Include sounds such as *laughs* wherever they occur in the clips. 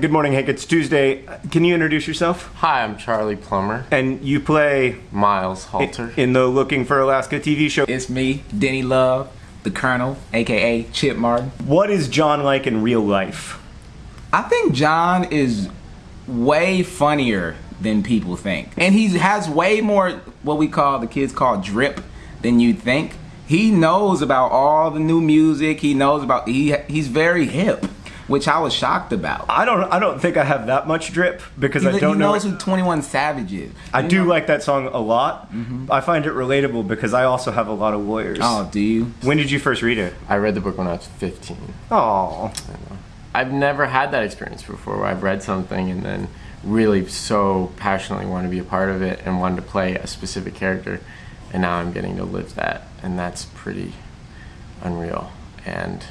Good morning, Hank. It's Tuesday. Can you introduce yourself? Hi, I'm Charlie Plummer. And you play Miles Halter. in the Looking for Alaska TV show. It's me, Denny Love, the Colonel, aka Chip Martin. What is John like in real life? I think John is way funnier than people think. And he has way more what we call the kids call drip than you'd think. He knows about all the new music. He knows about he he's very hip, which I was shocked about. I don't. I don't think I have that much drip because He, I don't he know. knows who 21 Savage is. I You do know- like that song a lot. Mm-hmm. I find it relatable because I also have a lot of lawyers. Oh, do you? When did you first read it? I read the book when I was 15. Oh, I've never had that experience before where I've read something and then really so passionately want to be a part of it and wanted to play a specific character. And now I'm getting to live that. And that's pretty unreal. And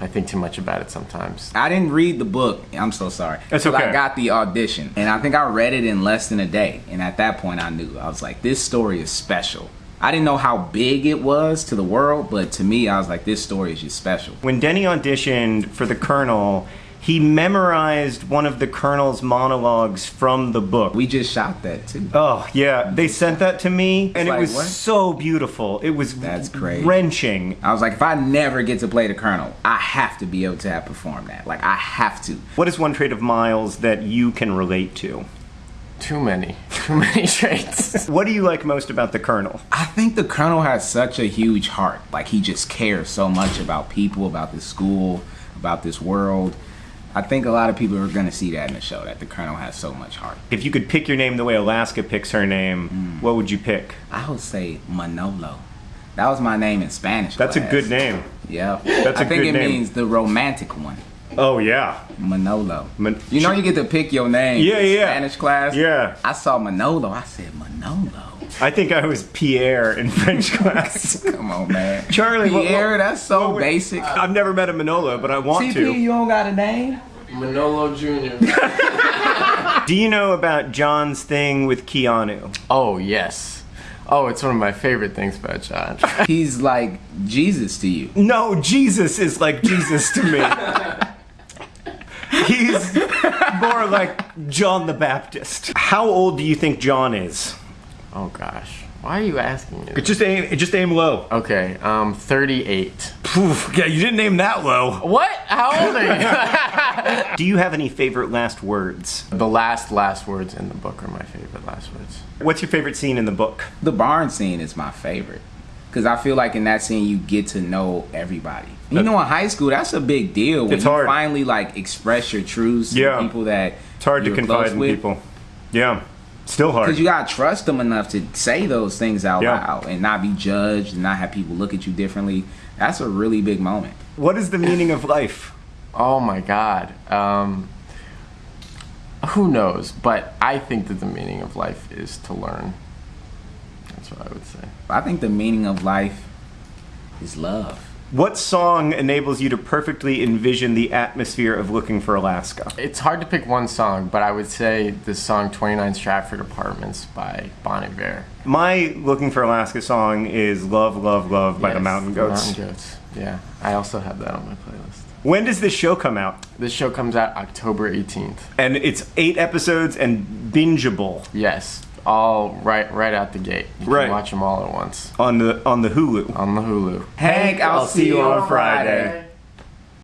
I think too much about it sometimes. I didn't read the book. I'm so sorry. That's okay. I got the audition, and I think I read it in less than a day. And at that point, I knew I was like, this story is special. I didn't know how big it was to the world, but to me, I was like, this story is just special. when Denny auditioned for the Colonel, he memorized one of the Colonel's monologues from the book. We just shot that too. Oh yeah, they sent that to me, and it was what? so beautiful. It was That's crazy. wrenching. I was like, if I never get to play the Colonel, I have to be able to have performed that. Like, I have to. What is one trait of Miles that you can relate to? Too many. Too many *laughs* traits. What do you like most about the Colonel? I think the Colonel has such a huge heart. Like, he just cares so much about people, about this school, about this world. I think a lot of people are going to see that in the show, that the Colonel has so much heart. If you could pick your name the way Alaska picks her name, Mm. what would you pick? I would say Manolo. That was my name in Spanish. That's a good name. Yeah. That's I think it name. means the romantic one. Oh yeah, Manolo. Man- you know you get to pick your name Yeah, in yeah. Spanish class? Yeah. I saw Manolo. I said, Manolo. I think I was Pierre in French *laughs* class. Come on, man. *laughs* Charlie, what- Pierre, what- that's so what basic. I've never met a Manolo, but I want CP, to. you don't got a name? Manolo Jr. *laughs* Do you know about John's thing with Keanu? oh, yes. Oh, it's one of my favorite things about John. He's like Jesus to you. No, Jesus is like Jesus to me. He's more like John the Baptist. How old do you think John is? oh, gosh. Why are you asking me? Just aim, just aim low. Okay, um, 38. Poof, yeah, you didn't aim that low. What? How old are you? *laughs* Do you have any favorite last words? the last, last words in the book are my favorite last words. What's your favorite scene in the book? The barn scene is my favorite. Because I feel like in that scene, you get to know everybody. You know, in high school, that's a big deal. When It's you hard. finally like express your truths Yeah. to people that It's hard to you're confide close in with. people. Yeah, still hard. Because you gotta trust them enough to say those things out Yeah. loud and not be judged and not have people look at you differently. That's a really big moment. What is the meaning of life? Oh my god. Um, who knows? But I think that the meaning of life is to learn. That's what I would say. I think the meaning of life is love. What song enables you to perfectly envision the atmosphere of looking for Alaska? It's hard to pick one song, but I would say the song 29 Stratford Apartments by Bon Iver. My looking for Alaska song is Love, Love, Love by the Mountain Goats. Mountain Goats. Yeah, I also have that on my playlist. When does this show come out? This show comes out October 18th. And it's eight episodes and bingeable Yes, all right, right out the gate. You Right. can watch them all at once on the on the Hulu. on the Hulu. Hank, I'll, see you on Friday.